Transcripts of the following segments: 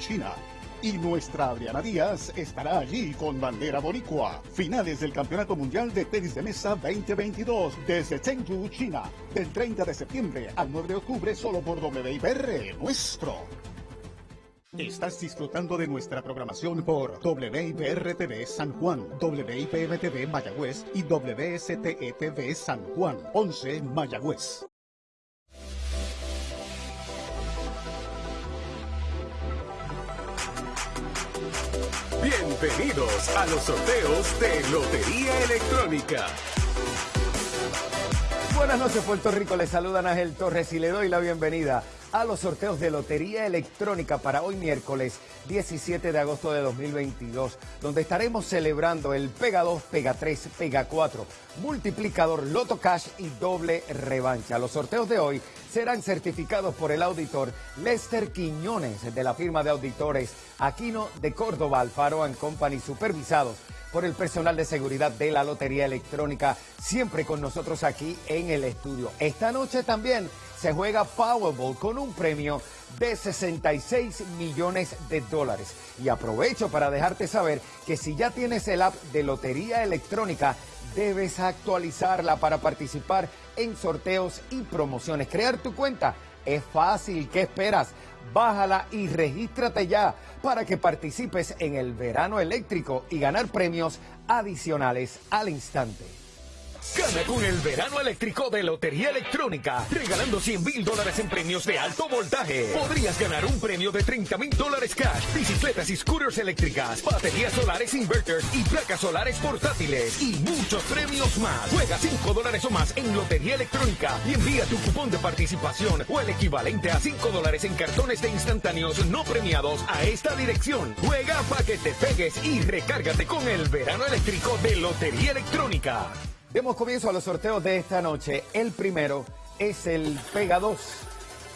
China. Y nuestra Adriana Díaz estará allí con bandera boricua. Finales del Campeonato Mundial de Tenis de Mesa 2022 desde Chengdu, China. Del 30 de septiembre al 9 de octubre solo por WIPR nuestro. Estás disfrutando de nuestra programación por WIPR-TV San Juan, WIPM-TV Mayagüez y WSTE-TV San Juan, 11 Mayagüez. Bienvenidos a los sorteos de Lotería Electrónica. Buenas noches Puerto Rico, les saludan Ángel Torres y le doy la bienvenida a los sorteos de Lotería Electrónica para hoy miércoles 17 de agosto de 2022, donde estaremos celebrando el Pega 2, Pega 3, Pega 4, multiplicador, Loto Cash y doble revancha. Los sorteos de hoy serán certificados por el auditor Lester Quiñones de la firma de auditores Aquino de Córdoba, Alfaro Company, supervisados por el personal de seguridad de la Lotería Electrónica, siempre con nosotros aquí en el estudio. Esta noche también se juega Powerball con un premio de 66 millones de dólares. Y aprovecho para dejarte saber que si ya tienes el app de Lotería Electrónica, debes actualizarla para participar en sorteos y promociones. Crear tu cuenta es fácil, ¿qué esperas? Bájala y regístrate ya para que participes en el verano eléctrico y ganar premios adicionales al instante. Gana con el verano eléctrico de Lotería Electrónica, regalando 100 mil dólares en premios de alto voltaje. Podrías ganar un premio de 30 mil dólares cash, bicicletas y scooters eléctricas, baterías solares inverters y placas solares portátiles y muchos premios más. Juega 5 dólares o más en Lotería Electrónica y envía tu cupón de participación o el equivalente a 5 dólares en cartones de instantáneos no premiados a esta dirección. Juega para que te pegues y recárgate con el verano eléctrico de Lotería Electrónica. Demos comienzo a los sorteos de esta noche. El primero es el Pega 2.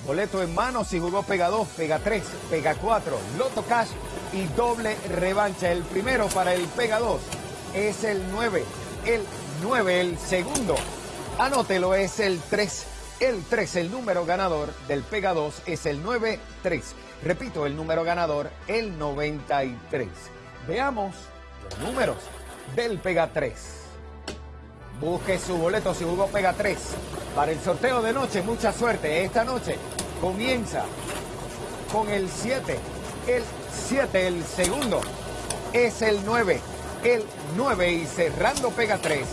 Boleto en mano si jugó Pega 2, Pega 3, Pega 4, Loto Cash y doble revancha. El primero para el Pega 2 es el 9. El 9, el segundo. Anótelo, es el 3. El 3, el número ganador del Pega 2 es el 9-3. Repito, el número ganador, el 93. Veamos los números del Pega 3. Busque su boleto si jugó Pega 3 para el sorteo de noche. Mucha suerte. Esta noche comienza con el 7. El 7, el segundo, es el 9. El 9 y cerrando Pega 3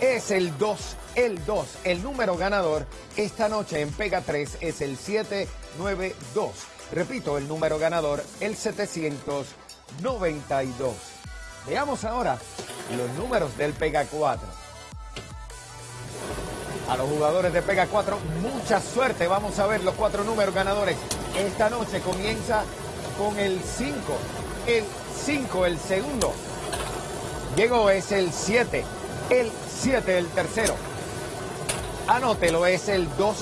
es el 2. El 2, el número ganador esta noche en Pega 3 es el 792. Repito, el número ganador, el 792. Veamos ahora los números del Pega 4 a los jugadores de Pega 4 mucha suerte. Vamos a ver los cuatro números ganadores. Esta noche comienza con el 5. El 5, el segundo. Llegó, es el 7. El 7, el tercero. Anótelo, es el 2.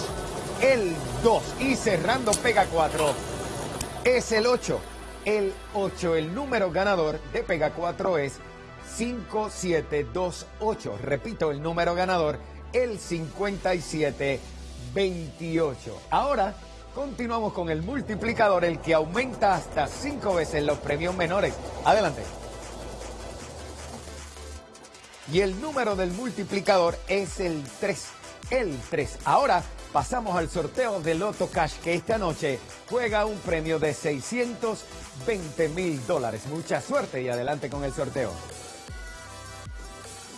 El 2. Y cerrando Pega 4 es el 8. El 8, el número ganador de Pega 4 es 5728. Repito, el número ganador el 5728. Ahora continuamos con el multiplicador, el que aumenta hasta cinco veces los premios menores. Adelante. Y el número del multiplicador es el 3. El 3. Ahora pasamos al sorteo de Loto Cash que esta noche juega un premio de 620 mil dólares. Mucha suerte y adelante con el sorteo.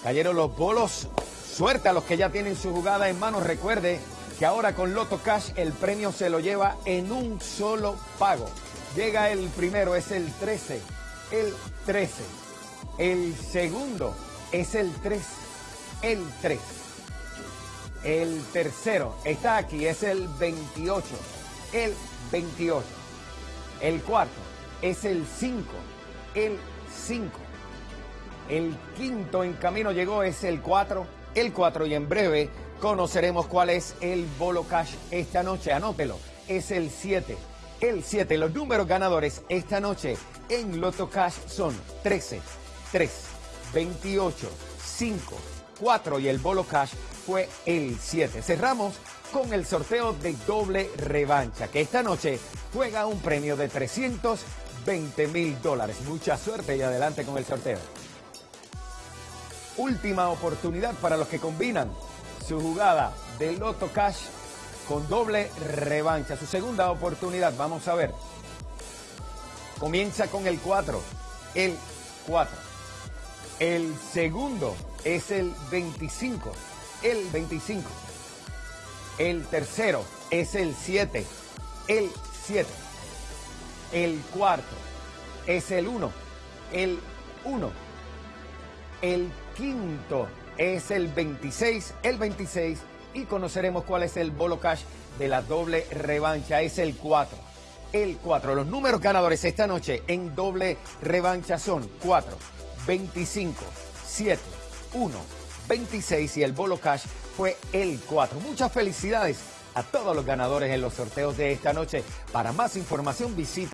Cayeron los bolos Suerte a los que ya tienen su jugada en mano. Recuerde que ahora con Loto Cash el premio se lo lleva en un solo pago. Llega el primero, es el 13. El 13. El segundo es el 3. El 3. El tercero está aquí, es el 28. El 28. El cuarto es el 5. El 5. El quinto en camino llegó, es el 4 el 4 y en breve conoceremos cuál es el bolo cash esta noche. Anótelo, es el 7. El 7, los números ganadores esta noche en Loto Cash son 13, 3, 28, 5, 4 y el bolo cash fue el 7. Cerramos con el sorteo de doble revancha, que esta noche juega un premio de 320 mil dólares. Mucha suerte y adelante con el sorteo. Última oportunidad para los que combinan su jugada de Loto Cash con doble revancha. Su segunda oportunidad, vamos a ver. Comienza con el 4, el 4. El segundo es el 25, el 25. El tercero es el 7, el 7. El cuarto es el 1, el 1. El quinto es el 26, el 26. Y conoceremos cuál es el bolo cash de la doble revancha. Es el 4, el 4. Los números ganadores esta noche en doble revancha son 4, 25, 7, 1, 26 y el bolo cash fue el 4. Muchas felicidades a todos los ganadores en los sorteos de esta noche. Para más información visita